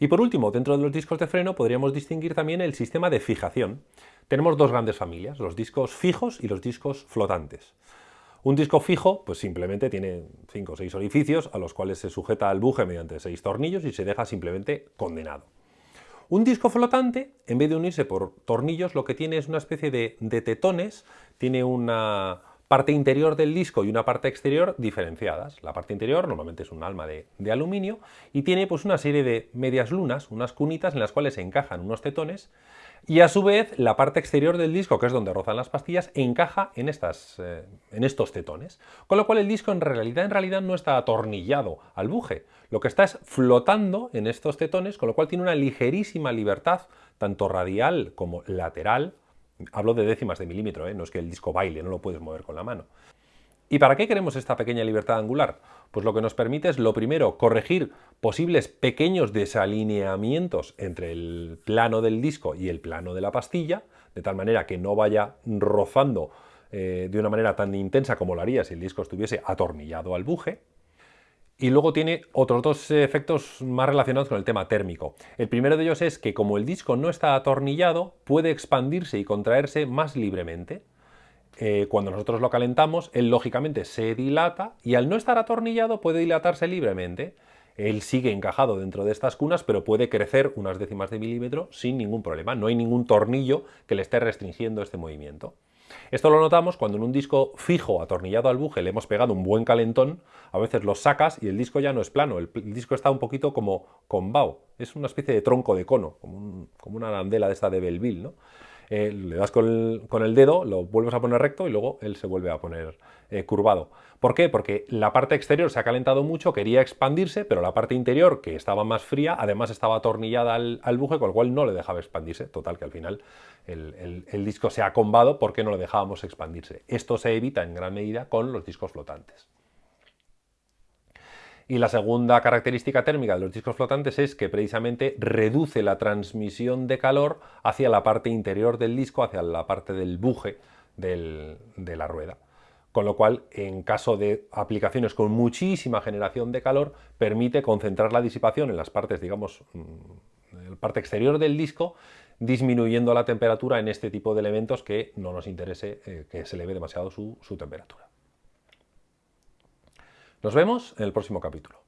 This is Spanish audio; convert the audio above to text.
Y por último, dentro de los discos de freno podríamos distinguir también el sistema de fijación. Tenemos dos grandes familias, los discos fijos y los discos flotantes. Un disco fijo, pues simplemente tiene 5 o 6 orificios a los cuales se sujeta al buje mediante 6 tornillos y se deja simplemente condenado. Un disco flotante, en vez de unirse por tornillos, lo que tiene es una especie de, de tetones, tiene una, parte interior del disco y una parte exterior diferenciadas. La parte interior normalmente es un alma de, aluminio y tiene pues una serie de medias lunas, unas cunitas en las cuales se encajan unos tetones y a su vez la parte exterior del disco, que es donde rozan las pastillas, encaja en, estas, eh, en estos tetones. Con lo cual el disco en realidad, en realidad no está atornillado al buje, lo que está es flotando en estos tetones, con lo cual tiene una ligerísima libertad, tanto radial como lateral, Hablo de décimas de milímetro, ¿eh? no es que el disco baile, no lo puedes mover con la mano. ¿Y para qué queremos esta pequeña libertad angular? Pues lo que nos permite es, lo primero, corregir posibles pequeños desalineamientos entre el plano del disco y el plano de la pastilla, de tal manera que no vaya rozando eh, de una manera tan intensa como lo haría si el disco estuviese atornillado al buje. Y luego tiene otros dos efectos más relacionados con el tema térmico. El primero de ellos es que como el disco no está atornillado, puede expandirse y contraerse más libremente. Eh, cuando nosotros lo calentamos, él lógicamente se dilata y al no estar atornillado puede dilatarse libremente. Él sigue encajado dentro de estas cunas, pero puede crecer unas décimas de milímetro sin ningún problema. No hay ningún tornillo que le esté restringiendo este movimiento. Esto lo notamos cuando en un disco fijo atornillado al buje le hemos pegado un buen calentón, a veces lo sacas y el disco ya no es plano, el, disco está un poquito como combao, es una especie de tronco de cono, como, una arandela de esta de Belleville, ¿no? Eh, le das con el, dedo, lo vuelves a poner recto y luego él se vuelve a poner eh, curvado. ¿Por qué? Porque la parte exterior se ha calentado mucho, quería expandirse, pero la parte interior, que estaba más fría, además estaba atornillada al, buje, con lo cual no le dejaba expandirse. Total, que al final el, el disco se ha combado porque no le dejábamos expandirse. Esto se evita en gran medida con los discos flotantes. Y la segunda característica térmica de los discos flotantes es que precisamente reduce la transmisión de calor hacia la parte interior del disco, hacia la parte del buje de la rueda. Con lo cual, en caso de aplicaciones con muchísima generación de calor, permite concentrar la disipación en las partes, digamos, mm, en la parte exterior del disco, disminuyendo la temperatura en este tipo de elementos que no nos interese eh, que se eleve demasiado su temperatura. Nos vemos en el próximo capítulo.